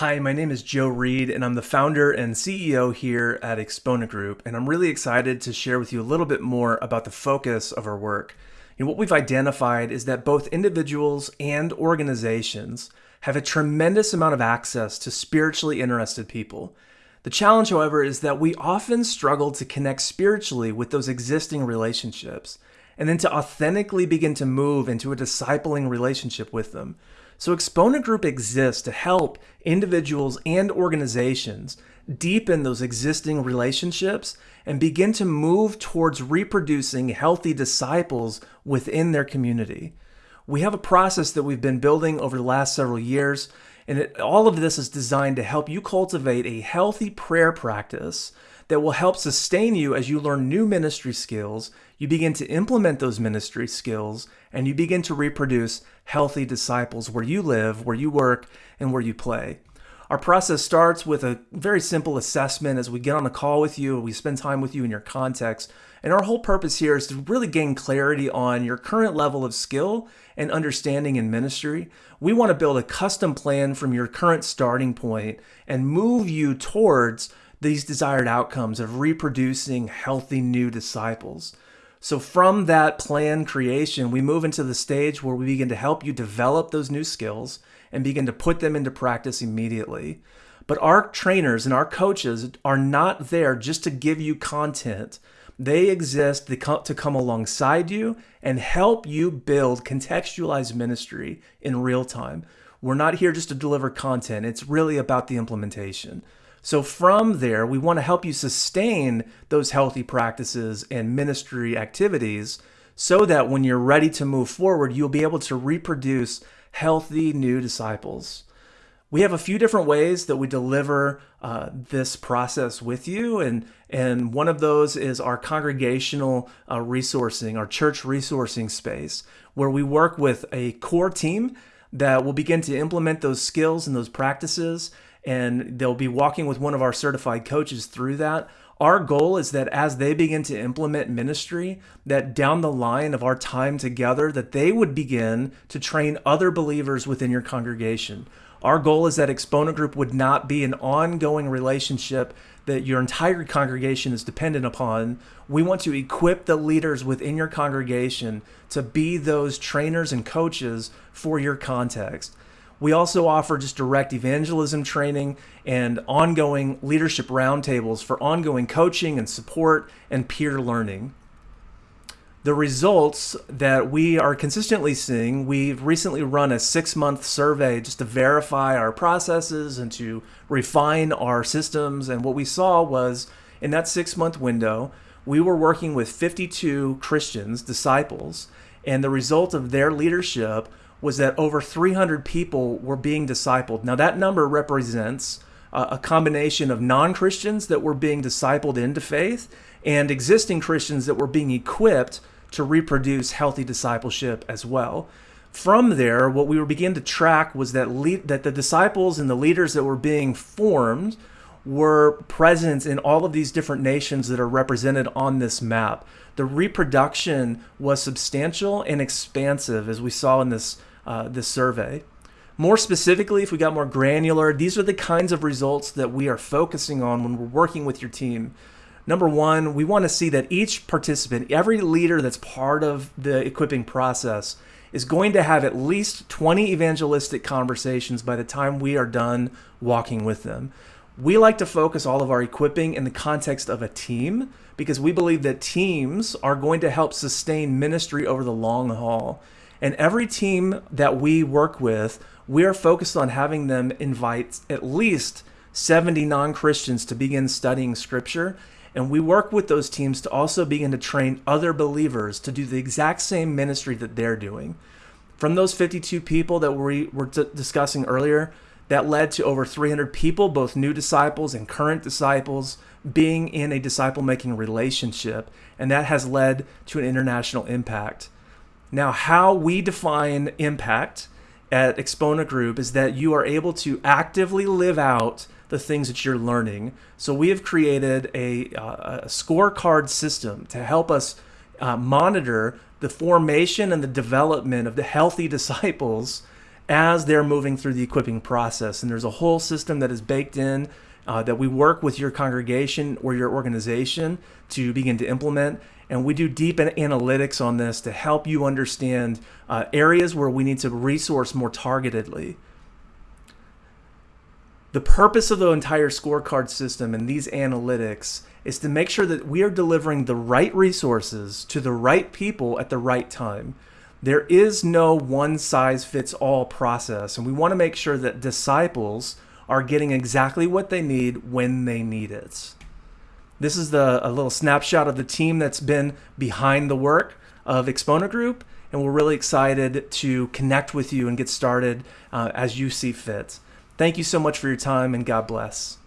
Hi, my name is Joe Reed, and I'm the founder and CEO here at Exponent Group. And I'm really excited to share with you a little bit more about the focus of our work. What we've identified is that both individuals and organizations have a tremendous amount of access to spiritually interested people. The challenge, however, is that we often struggle to connect spiritually with those existing relationships and then to authentically begin to move into a discipling relationship with them. So Exponent Group exists to help individuals and organizations deepen those existing relationships and begin to move towards reproducing healthy disciples within their community. We have a process that we've been building over the last several years, and it, all of this is designed to help you cultivate a healthy prayer practice that will help sustain you as you learn new ministry skills, you begin to implement those ministry skills, and you begin to reproduce healthy disciples where you live, where you work, and where you play. Our process starts with a very simple assessment as we get on a call with you, we spend time with you in your context. And our whole purpose here is to really gain clarity on your current level of skill and understanding in ministry. We want to build a custom plan from your current starting point and move you towards these desired outcomes of reproducing healthy new disciples. So, from that plan creation, we move into the stage where we begin to help you develop those new skills and begin to put them into practice immediately. But our trainers and our coaches are not there just to give you content. They exist to come alongside you and help you build contextualized ministry in real time. We're not here just to deliver content, it's really about the implementation. So from there, we want to help you sustain those healthy practices and ministry activities so that when you're ready to move forward, you'll be able to reproduce healthy new disciples. We have a few different ways that we deliver uh, this process with you, and and one of those is our congregational uh, resourcing, our church resourcing space, where we work with a core team that will begin to implement those skills and those practices and they'll be walking with one of our certified coaches through that. Our goal is that as they begin to implement ministry, that down the line of our time together, that they would begin to train other believers within your congregation. Our goal is that Exponent Group would not be an ongoing relationship that your entire congregation is dependent upon. We want to equip the leaders within your congregation to be those trainers and coaches for your context. We also offer just direct evangelism training and ongoing leadership roundtables for ongoing coaching and support and peer learning. The results that we are consistently seeing, we've recently run a six month survey just to verify our processes and to refine our systems. And what we saw was in that six month window, we were working with 52 Christians, disciples, and the result of their leadership was that over 300 people were being discipled. Now, that number represents uh, a combination of non Christians that were being discipled into faith and existing Christians that were being equipped to reproduce healthy discipleship as well. From there, what we were beginning to track was that le- that the disciples and the leaders that were being formed were present in all of these different nations that are represented on this map. The reproduction was substantial and expansive, as we saw in this uh, this survey. More specifically, if we got more granular, these are the kinds of results that we are focusing on when we're working with your team. Number one, we want to see that each participant, every leader that's part of the equipping process, is going to have at least 20 evangelistic conversations by the time we are done walking with them. We like to focus all of our equipping in the context of a team because we believe that teams are going to help sustain ministry over the long haul. And every team that we work with, we are focused on having them invite at least 70 non Christians to begin studying scripture. And we work with those teams to also begin to train other believers to do the exact same ministry that they're doing. From those 52 people that we were discussing earlier, that led to over 300 people, both new disciples and current disciples, being in a disciple making relationship. And that has led to an international impact. Now, how we define impact at Exponent Group is that you are able to actively live out the things that you're learning. So we have created a, uh, a scorecard system to help us uh, monitor the formation and the development of the healthy disciples as they're moving through the equipping process. And there's a whole system that is baked in uh, that we work with your congregation or your organization to begin to implement. And we do deep analytics on this to help you understand uh, areas where we need to resource more targetedly. The purpose of the entire scorecard system and these analytics is to make sure that we are delivering the right resources to the right people at the right time. There is no one size fits all process, and we want to make sure that disciples are getting exactly what they need when they need it. This is the a little snapshot of the team that's been behind the work of Exponent Group, and we're really excited to connect with you and get started uh, as you see fit. Thank you so much for your time, and God bless.